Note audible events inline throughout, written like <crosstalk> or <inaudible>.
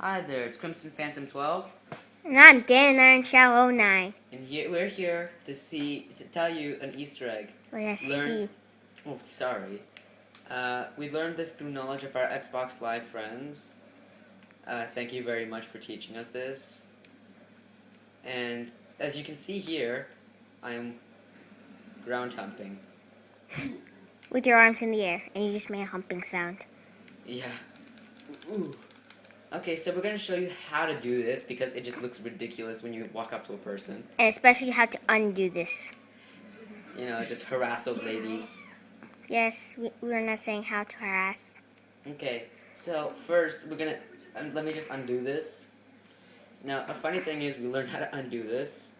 Hi there, it's Crimson Phantom 12. And I'm Dan Iron Shadow 09. And here, we're here to see, to tell you an Easter egg. Oh, yes, Learn- see. Oh, sorry. Uh, we learned this through knowledge of our Xbox Live friends. Uh, thank you very much for teaching us this. And as you can see here, I'm ground humping. <laughs> With your arms in the air, and you just made a humping sound. Yeah. Ooh. Okay, so we're gonna show you how to do this because it just looks ridiculous when you walk up to a person. And especially how to undo this. You know, just harass old ladies. Yes, we, we're not saying how to harass. Okay, so first we're gonna um, let me just undo this. Now, a funny thing is we learned how to undo this.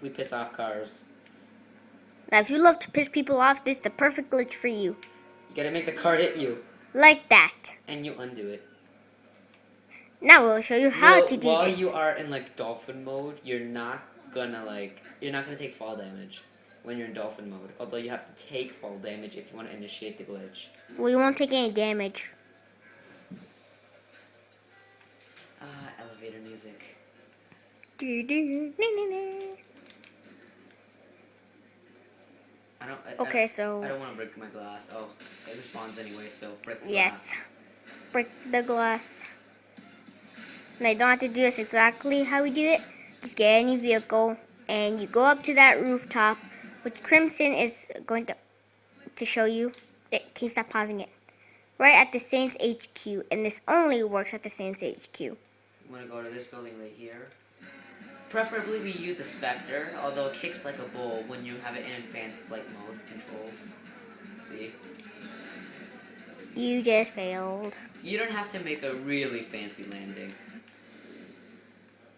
We piss off cars. Now, if you love to piss people off, this is the perfect glitch for you. You gotta make the car hit you, Like that. and you undo it. Now we'll show you how Well, to do while this. you are in like dolphin mode, you're not gonna like you're not gonna take fall damage when you're in dolphin mode. Although you have to take fall damage if you want to initiate the glitch. we won't take any damage. Ah, elevator music. Do-do-do-do-do. I don't. I, Okay, I, so I don't want to break my glass. Oh, it responds anyway, so break the glass. yes, break the glass. Now you don't have to do this exactly how we do it. Just get any vehicle and you go up to that rooftop, which Crimson is going to to show you. Can you stop pausing it? Right at the Saints HQ, and this only works at the Saints HQ. I'm gonna go to this building right here. Preferably we use the Spectre, although it kicks like a bull when you have it in advanced flight mode controls. See? You just failed. You don't have to make a really fancy landing.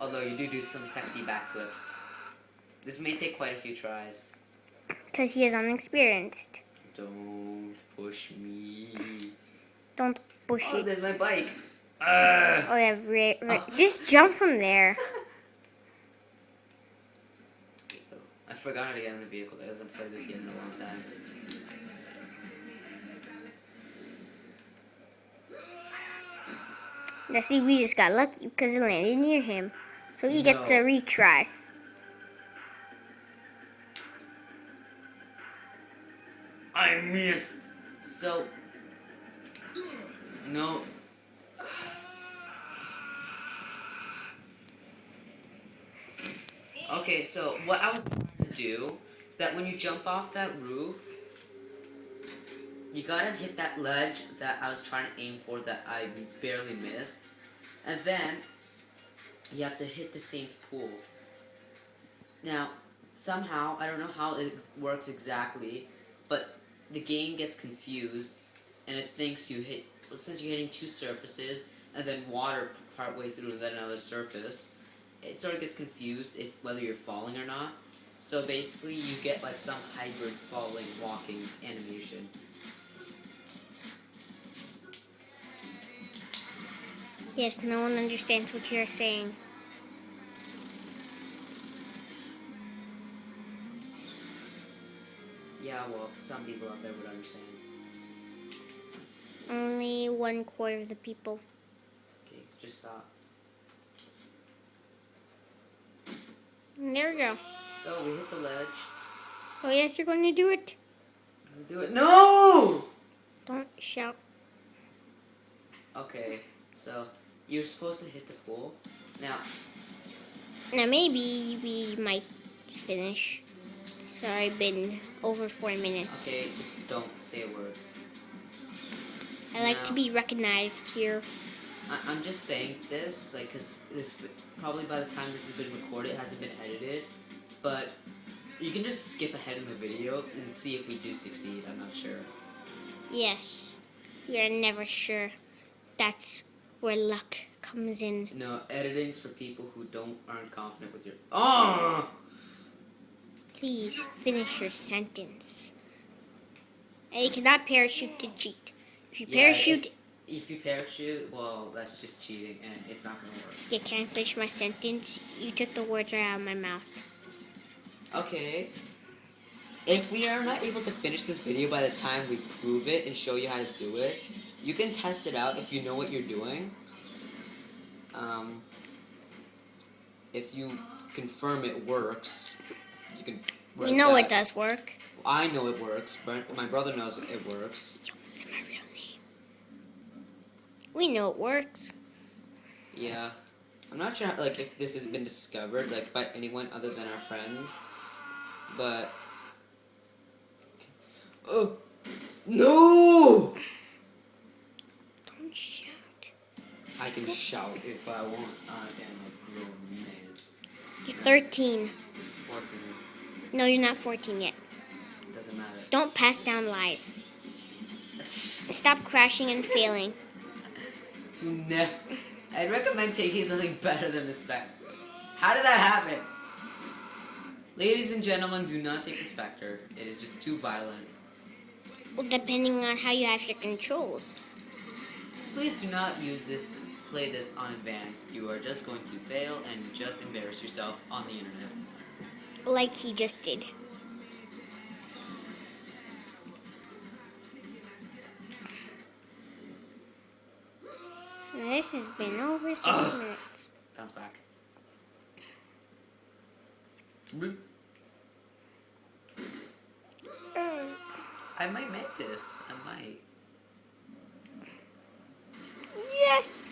Although you do do some sexy backflips. This may take quite a few tries. Because he is unexperienced. Don't push me. Don't push it. Oh, it. there's my bike. Ugh. Oh yeah, right, right. Oh. Just jump from there. I forgot how to get in the vehicle. I hasn't played this game in a long time. Now see, we just got lucky because it landed near him. So he gets a retry. I missed. So, no. Okay, so what I was trying to do is that when you jump off that roof, you gotta hit that ledge that I was trying to aim for that I barely missed, and then you have to hit the Saints pool. Now, somehow I don't know how it works exactly, but the game gets confused and it thinks you hit well, since you're hitting two surfaces and then water partway through then another surface it sort of gets confused if whether you're falling or not so basically you get like some hybrid falling walking animation Yes, no one understands what you're saying. yeah well some people out there would understand Only one quarter of the people. okay just stop And there we go. so we hit the ledge Oh yes, you're going to do it. do it no Don't shout. okay so you're supposed to hit the pool now Now maybe we might finish. Sorry, been over four minutes. okay just don't say a word I like to be recognized here. I, I'm just saying this, like, cause this probably by the time this has been recorded, hasn't been edited, but you can just skip ahead in the video and see if we do succeed. I'm not sure. Yes, we are never sure. That's where luck comes in. No, editing's for people who don't aren't confident with your. Oh. Please finish your sentence. And you cannot parachute to cheat. If you Yeah, parachute, If you parachute, well, that's just cheating, and it's not gonna work. you can't finish my sentence. You took the words right out of my mouth. Okay. If we are not able to finish this video by the time we prove it and show you how to do it, you can test it out if you know what you're doing. um, if you confirm it works, you can. We know that. it does work. I know it works. But my brother knows it works. Say my real name. We know it works. Yeah. I'm not sure like if this has been discovered like by anyone other than our friends, but. Oh no! Don't shout. I can shout if I want. I am a grown man. You're 13. 14. No, you're not 14 yet. Doesn't matter. Don't pass down lies. <laughs> Stop crashing and failing. Do never. I'd recommend taking something better than the spec. How did that happen? Ladies and gentlemen, do not take the Spectre. It is just too violent. Well, depending on how you have your controls. Please do not use this, play this on advanced. You are just going to fail and just embarrass yourself on the internet. Like he just did. This has been over six Ugh. minutes. Bounce back. Boop. I might make this. I might. Yes,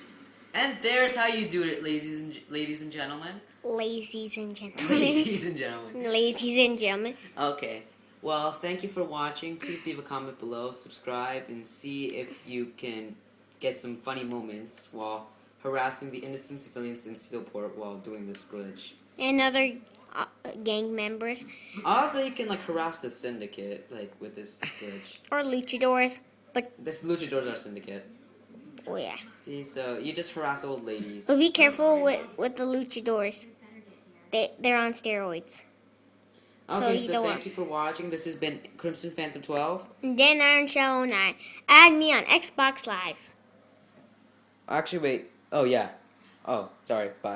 And there's how you do it, ladies and ladies and gentlemen. ladies and <laughs> gentlemen. ladies and gentlemen. ladies and gentlemen. Okay. Well, thank you for watching. Please leave a comment below, subscribe, and see if you can get some funny moments while harassing the innocent civilians in Steelport while doing this glitch. And other uh, gang members Also, you can like harass the syndicate like with this glitch. or luchadors. But. This luchadors are syndicate. Oh yeah. See, so you just harass old ladies. But be careful with, with the luchadors. They they're on steroids. Okay, you so thank you for watching. This has been Crimson Phantom 12. And then Iron Shadow 9. Add me on Xbox Live. Actually, wait. Oh yeah. Oh, sorry. Bye.